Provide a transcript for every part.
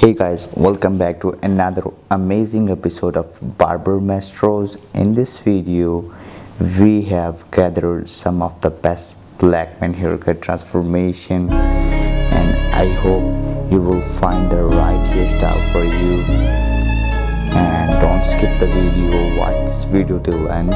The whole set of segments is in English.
hey guys welcome back to another amazing episode of barber maestros. In this video we have gathered some of the best black men haircut transformation and i hope you will find the right hairstyle for you. And don't skip the video watch this video till end.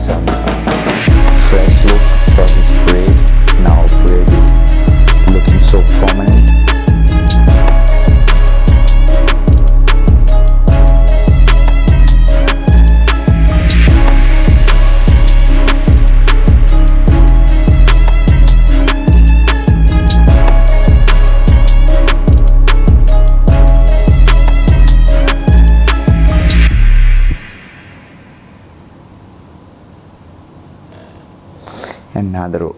Some Fresh look from his another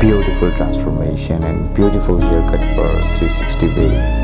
beautiful transformation and beautiful haircut for 360 wave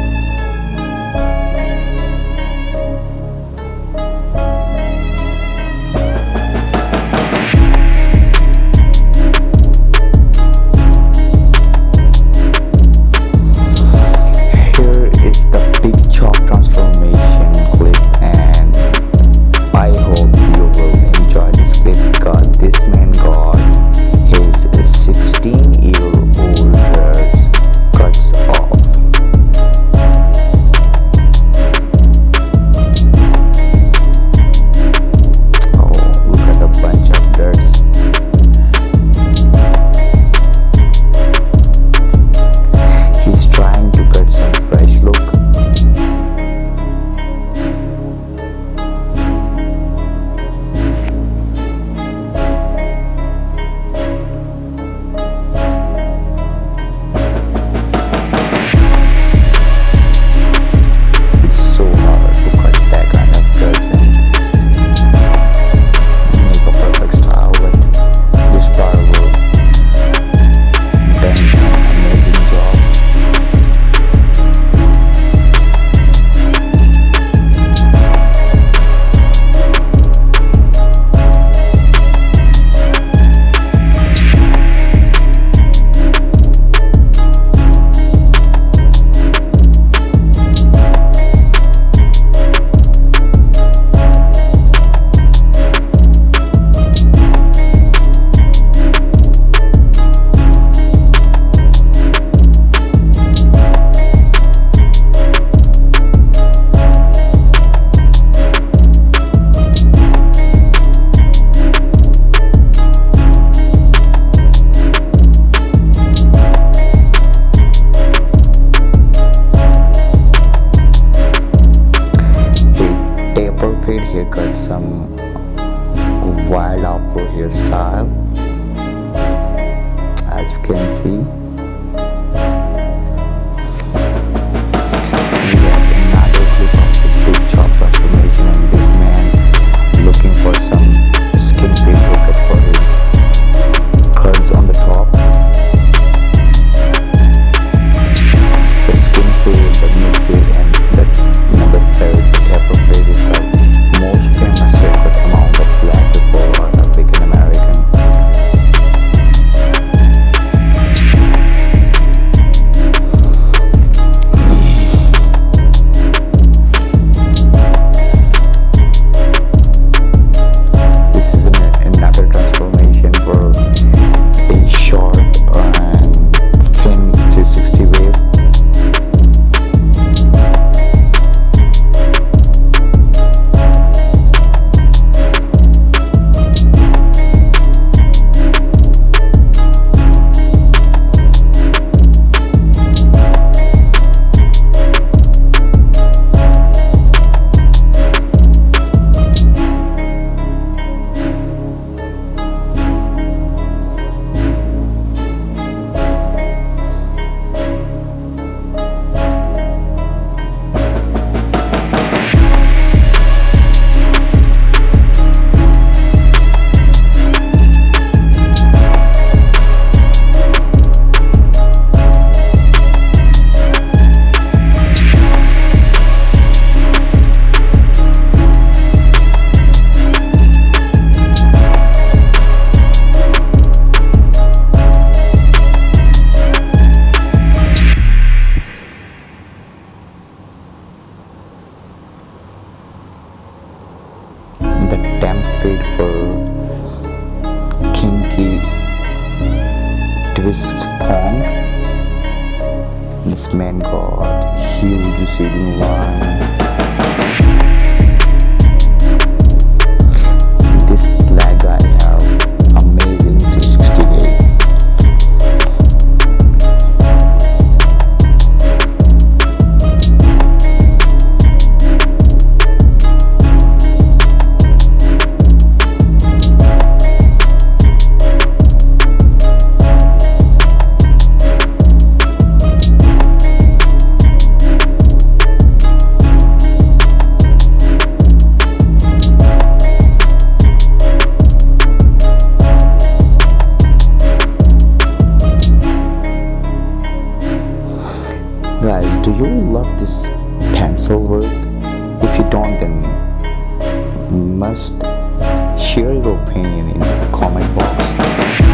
kinky twist pond. This man got huge receding line. Must share your opinion in the comment box